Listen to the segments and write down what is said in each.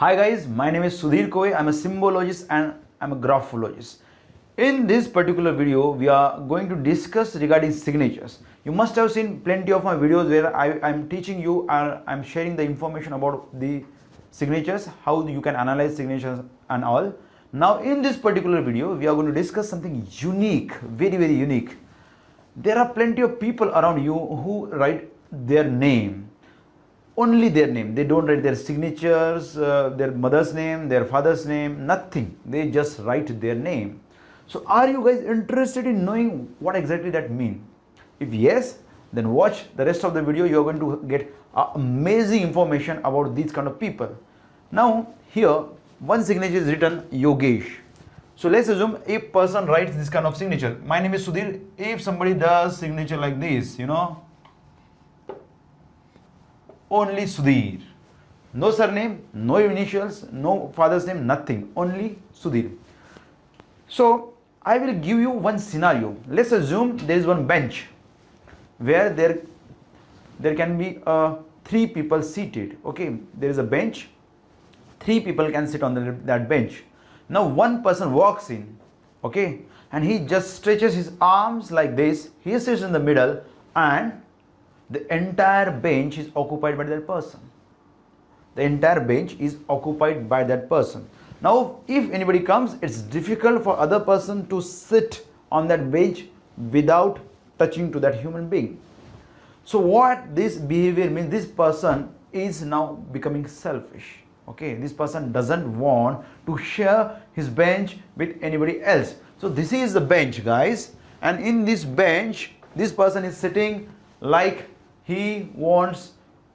Hi guys, my name is Sudhir Kove. I'm a symbologist and I'm a graphologist. In this particular video, we are going to discuss regarding signatures. You must have seen plenty of my videos where I am teaching you and I'm sharing the information about the signatures, how you can analyze signatures and all. Now in this particular video, we are going to discuss something unique, very very unique. There are plenty of people around you who write their name only their name. They don't write their signatures uh, their mother's name their father's name nothing. They just write their name. So are you guys interested in knowing what exactly that mean? If yes then watch the rest of the video. You are going to get amazing information about these kind of people. Now here one signature is written yogesh. So let's assume a person writes this kind of signature. My name is sudhir. If somebody does signature like this you know only Sudhir. No surname, no initials, no father's name, nothing. Only Sudhir. So I will give you one scenario. Let's assume there is one bench where there there can be uh, three people seated. Okay, there is a bench. Three people can sit on the, that bench. Now one person walks in. Okay, and he just stretches his arms like this. He sits in the middle and the entire bench is occupied by that person. The entire bench is occupied by that person. Now if anybody comes it's difficult for other person to sit on that bench without touching to that human being. So what this behavior means this person is now becoming selfish okay? This person doesn't want to share his bench with anybody else. So this is the bench guys. And in this bench this person is sitting like he wants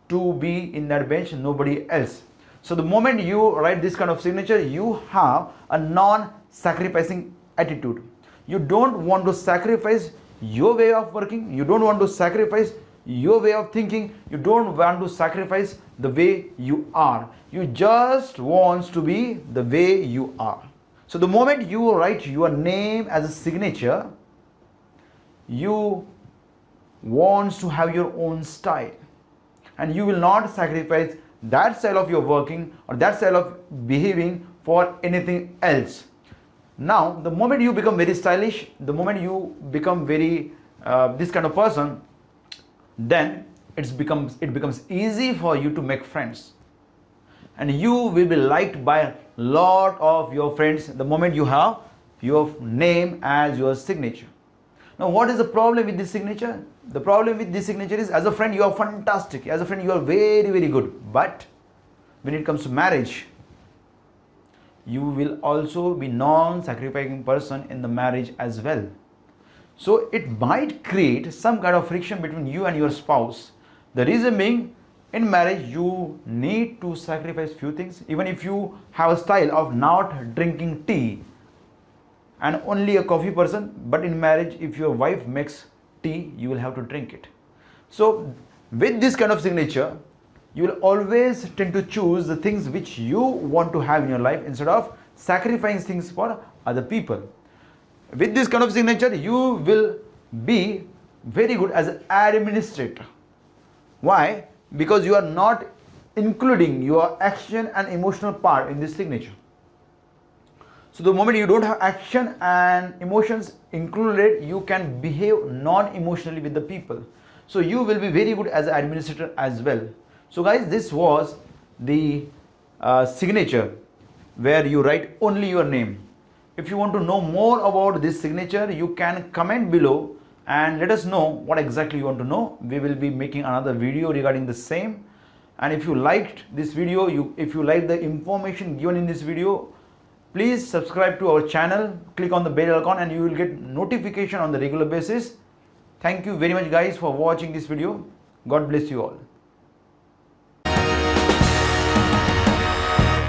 to be in that bench nobody else. So the moment you write this kind of signature you have a non-sacrificing attitude. You don't want to sacrifice your way of working. You don't want to sacrifice your way of thinking. You don't want to sacrifice the way you are. You just want to be the way you are. So the moment you write your name as a signature you wants to have your own style. And you will not sacrifice that style of your working or that style of behaving for anything else. Now the moment you become very stylish the moment you become very uh, this kind of person then it's becomes it becomes easy for you to make friends. And you will be liked by a lot of your friends the moment you have your name as your signature now what is the problem with this signature? The problem with this signature is as a friend you are fantastic, as a friend you are very very good but when it comes to marriage you will also be non-sacrificing person in the marriage as well. So it might create some kind of friction between you and your spouse. The reason being in marriage you need to sacrifice few things even if you have a style of not drinking tea and only a coffee person but in marriage if your wife makes tea you will have to drink it. So with this kind of signature you will always tend to choose the things which you want to have in your life instead of sacrificing things for other people. With this kind of signature you will be very good as an administrator. Why? Because you are not including your action and emotional part in this signature so the moment you don't have action and emotions included, you can behave non-emotionally with the people. So you will be very good as an administrator as well. So guys, this was the uh, signature where you write only your name. If you want to know more about this signature, you can comment below and let us know what exactly you want to know. We will be making another video regarding the same. And if you liked this video, you if you like the information given in this video, Please subscribe to our channel, click on the bell icon and you will get notification on the regular basis. Thank you very much guys for watching this video. God bless you all.